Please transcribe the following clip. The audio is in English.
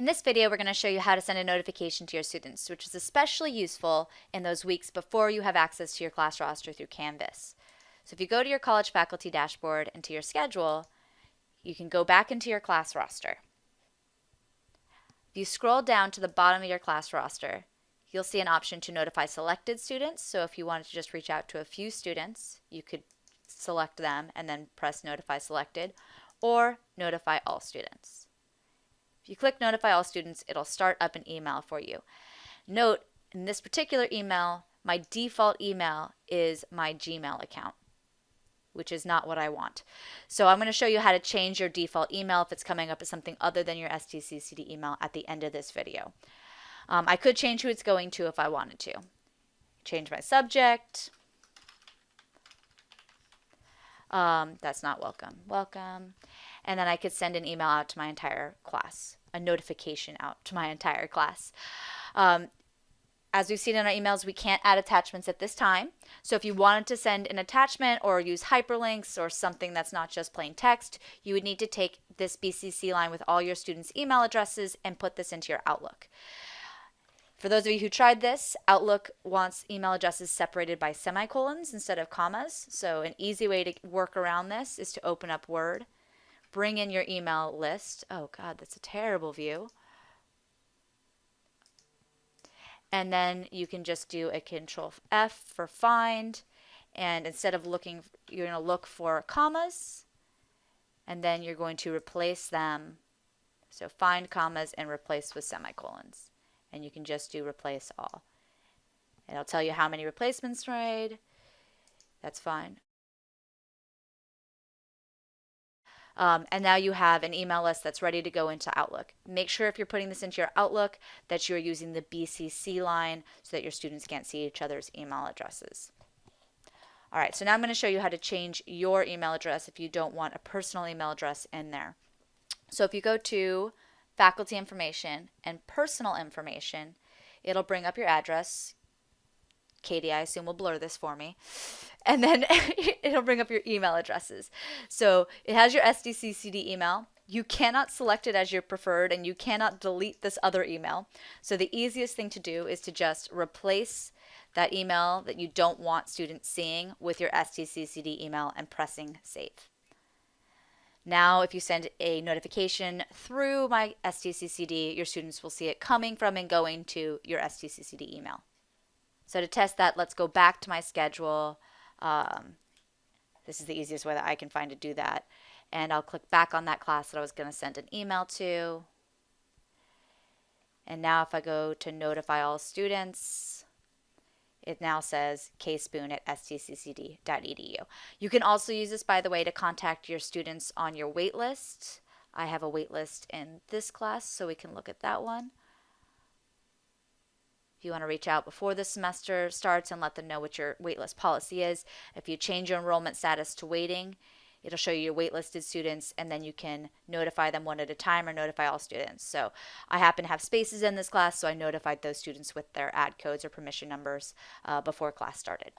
In this video, we're going to show you how to send a notification to your students, which is especially useful in those weeks before you have access to your class roster through Canvas. So if you go to your college faculty dashboard and to your schedule, you can go back into your class roster. If you scroll down to the bottom of your class roster, you'll see an option to notify selected students. So if you wanted to just reach out to a few students, you could select them and then press notify selected or notify all students. You click notify all students, it'll start up an email for you. Note, in this particular email, my default email is my Gmail account, which is not what I want. So I'm going to show you how to change your default email if it's coming up as something other than your STCCD email at the end of this video. Um, I could change who it's going to if I wanted to. Change my subject. Um, that's not welcome. Welcome and then I could send an email out to my entire class, a notification out to my entire class. Um, as we've seen in our emails, we can't add attachments at this time. So if you wanted to send an attachment or use hyperlinks or something that's not just plain text, you would need to take this BCC line with all your students' email addresses and put this into your Outlook. For those of you who tried this, Outlook wants email addresses separated by semicolons instead of commas. So an easy way to work around this is to open up Word bring in your email list. Oh God, that's a terrible view. And then you can just do a control F for find. And instead of looking, you're going to look for commas. And then you're going to replace them. So find commas and replace with semicolons. And you can just do replace all. And it'll tell you how many replacements made. That's fine. Um, and now you have an email list that's ready to go into Outlook. Make sure if you're putting this into your Outlook that you're using the BCC line so that your students can't see each other's email addresses. All right, so now I'm going to show you how to change your email address if you don't want a personal email address in there. So if you go to faculty information and personal information, it'll bring up your address. Katie, I assume will blur this for me and then it'll bring up your email addresses. So it has your STCCD email. You cannot select it as your preferred and you cannot delete this other email. So the easiest thing to do is to just replace that email that you don't want students seeing with your STCCD email and pressing save. Now, if you send a notification through my STCCD, your students will see it coming from and going to your STCCD email. So to test that, let's go back to my schedule um, this is the easiest way that I can find to do that. And I'll click back on that class that I was going to send an email to. And now if I go to notify all students, it now says kspoon at stccd.edu. You can also use this, by the way, to contact your students on your waitlist. I have a waitlist in this class, so we can look at that one. If you want to reach out before the semester starts and let them know what your waitlist policy is. If you change your enrollment status to waiting, it'll show you your waitlisted students and then you can notify them one at a time or notify all students. So I happen to have spaces in this class, so I notified those students with their add codes or permission numbers uh, before class started.